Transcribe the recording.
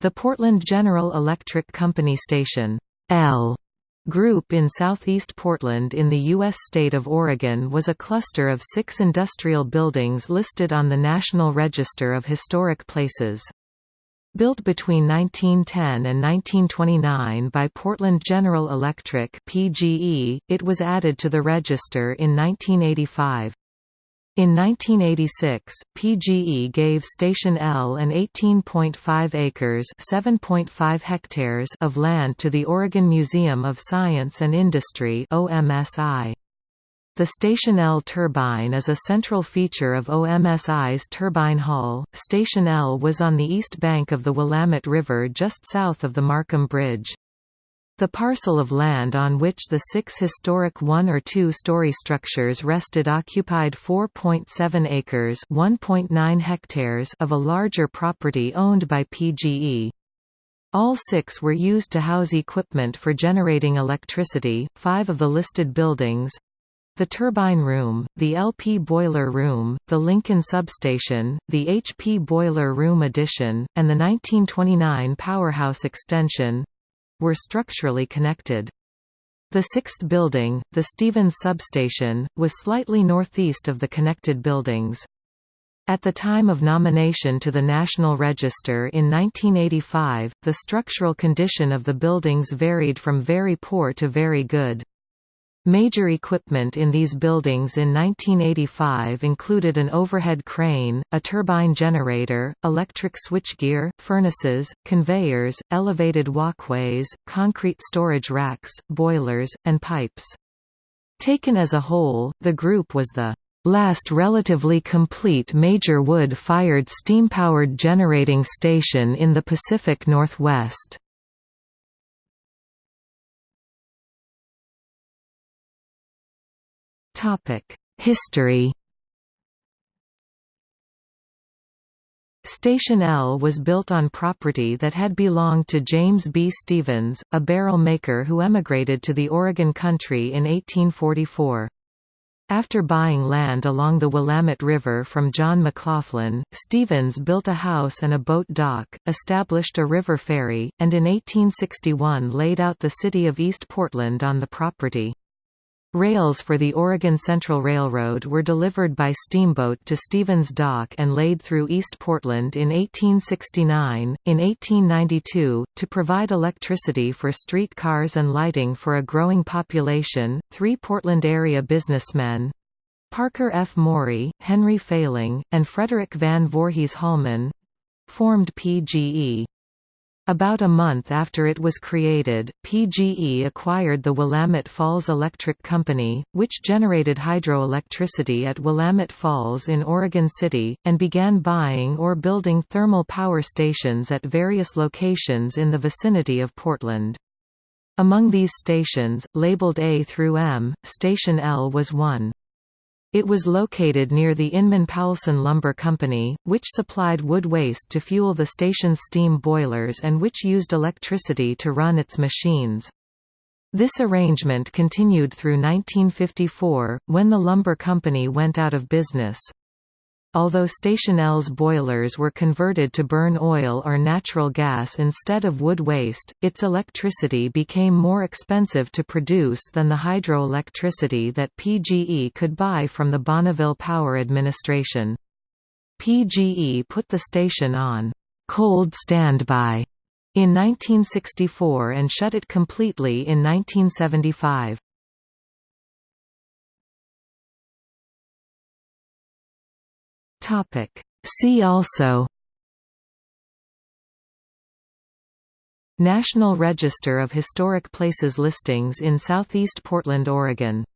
The Portland General Electric Company Station L Group in southeast Portland in the U.S. state of Oregon was a cluster of six industrial buildings listed on the National Register of Historic Places. Built between 1910 and 1929 by Portland General Electric (PGE), it was added to the register in 1985. In 1986, PGE gave Station L an 18.5 acres (7.5 hectares) of land to the Oregon Museum of Science and Industry (OMSI). The Station L turbine is a central feature of OMSI's Turbine Hall. Station L was on the east bank of the Willamette River just south of the Markham Bridge. The parcel of land on which the six historic one- or two-story structures rested occupied 4.7 acres hectares of a larger property owned by PGE. All six were used to house equipment for generating electricity. Five of the listed buildings the turbine room, the LP boiler room, the Lincoln substation, the HP boiler room addition, and the 1929 powerhouse extension were structurally connected. The sixth building, the Stevens substation, was slightly northeast of the connected buildings. At the time of nomination to the National Register in 1985, the structural condition of the buildings varied from very poor to very good. Major equipment in these buildings in 1985 included an overhead crane, a turbine generator, electric switchgear, furnaces, conveyors, elevated walkways, concrete storage racks, boilers, and pipes. Taken as a whole, the group was the last relatively complete major wood-fired steam-powered generating station in the Pacific Northwest. History Station L was built on property that had belonged to James B. Stevens, a barrel maker who emigrated to the Oregon country in 1844. After buying land along the Willamette River from John McLoughlin, Stevens built a house and a boat dock, established a river ferry, and in 1861 laid out the city of East Portland on the property. Rails for the Oregon Central Railroad were delivered by steamboat to Stevens Dock and laid through East Portland in 1869. In 1892, to provide electricity for street cars and lighting for a growing population, three Portland area businessmen Parker F. Morey, Henry Failing, and Frederick Van Voorhees Holman formed PGE. About a month after it was created, PGE acquired the Willamette Falls Electric Company, which generated hydroelectricity at Willamette Falls in Oregon City, and began buying or building thermal power stations at various locations in the vicinity of Portland. Among these stations, labeled A through M, Station L was one. It was located near the Inman Poulsen Lumber Company, which supplied wood waste to fuel the station's steam boilers and which used electricity to run its machines. This arrangement continued through 1954, when the lumber company went out of business. Although Station L's boilers were converted to burn oil or natural gas instead of wood waste, its electricity became more expensive to produce than the hydroelectricity that PGE could buy from the Bonneville Power Administration. PGE put the station on cold standby in 1964 and shut it completely in 1975. Topic. See also National Register of Historic Places listings in southeast Portland, Oregon